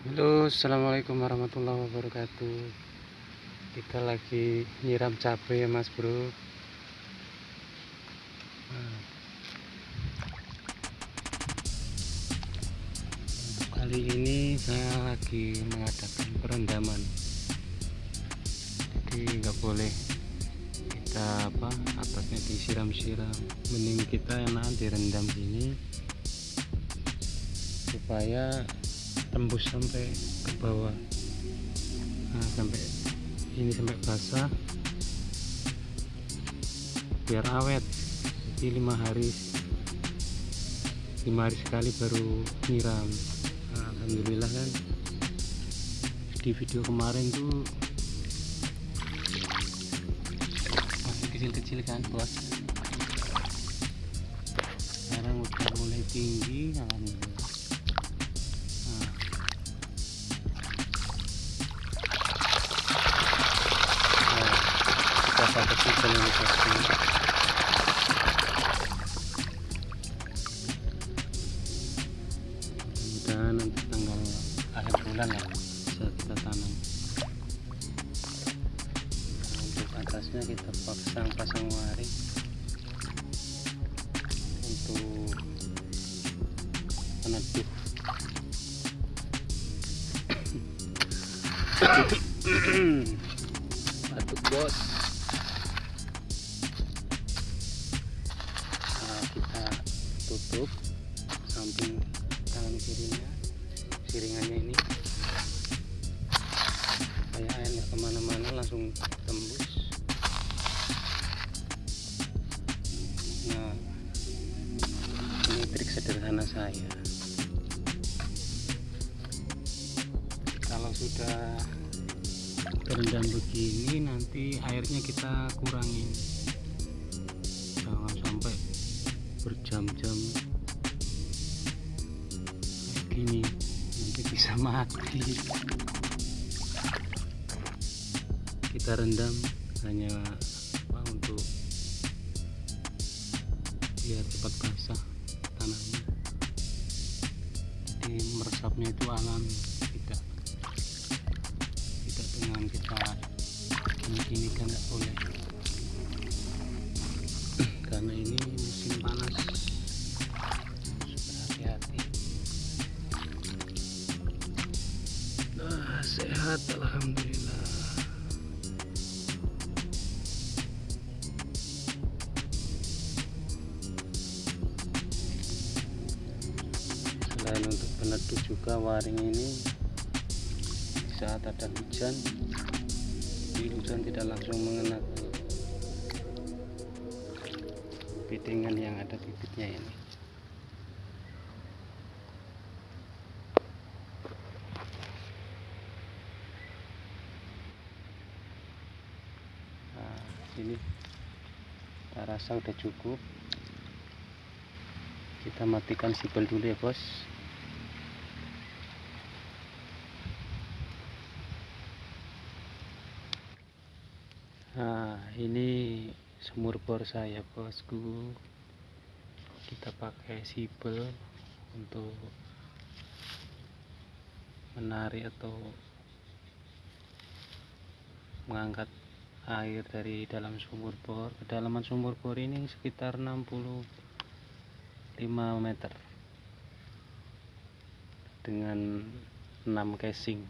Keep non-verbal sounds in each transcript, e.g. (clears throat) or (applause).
Halo assalamualaikum warahmatullahi wabarakatuh. Kita lagi nyiram cabai ya mas bro. Nah. kali ini saya lagi mengadakan perendaman. Jadi nggak boleh kita apa atasnya disiram-siram. Mending kita enakan direndam gini supaya tembus sampai ke bawah. Nah sampai ini sampai basah. Biar awet. Jadi lima hari lima hari sekali baru nyiram. Nah, Alhamdulillah kan. Di video kemarin tuh masih kecil-kecil kan bos? Sekarang udah mulai tinggi Alhamdulillah satu season ini pasti mudah-mudahan nanti tanggal akhir bulan ya bisa kita tanam nah, untuk atasnya kita pasang pasang waring untuk peneduh batuk bos tutup samping tangan kirinya siringannya ini. Supaya air nggak ke mana-mana langsung tembus. Nah ini trik sederhana saya. Kalau sudah terendam begini nanti airnya kita kurangin kayak gini nanti bisa mati. Kita rendam hanya apa untuk biar cepat basah tanahnya. Jadi meresapnya itu alami tidak tidak dengan kita gini-gini kan nggak boleh. (clears throat) Karena ini sehat Alhamdulillah. Selain untuk peneduh juga waring ini saat ada hujan di hujan tidak langsung mengena ke pitingan yang ada bibitnya ini nah ini kita rasa udah cukup. Kita matikan sipel dulu ya bos. Nah ini sumur bor saya bosku. Kita pakai sipel untuk menarik atau mengangkat air dari dalam sumur bor. Kedalaman sumur bor ini sekitar 65 meter dengan 6 casing.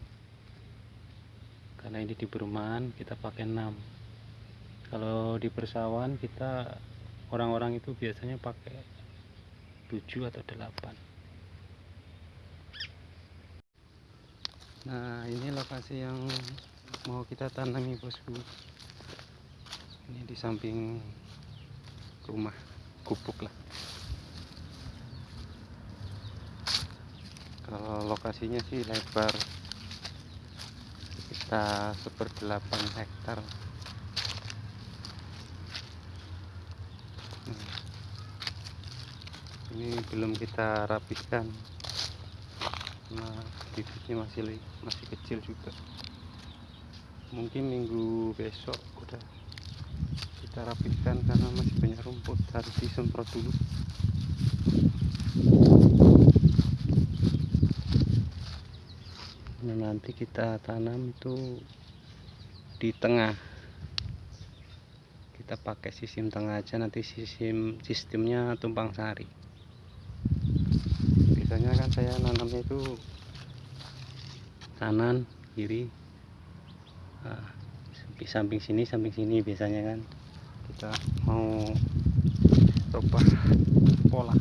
Karena ini di perumahan kita pakai 6 kalau di persawahan kita orang-orang itu biasanya pakai 7 atau 8 nah ini lokasi yang mau kita tanami bosku. Ini di samping rumah gubuk lah. Kalau lokasinya sih lebar kita seperdelapan hektar. Ini belum kita rapihkan nah bibitnya masih masih kecil juga mungkin minggu besok udah kita rapihkan karena masih banyak rumput harus disemprot dulu. Nah, nanti kita tanam itu di tengah. Kita pakai sistem tengah aja nanti sistem sistemnya tumpang sari. Biasanya kan saya nanamnya itu kanan kiri nah, samping sini samping sini biasanya kan. Kita mau coba pola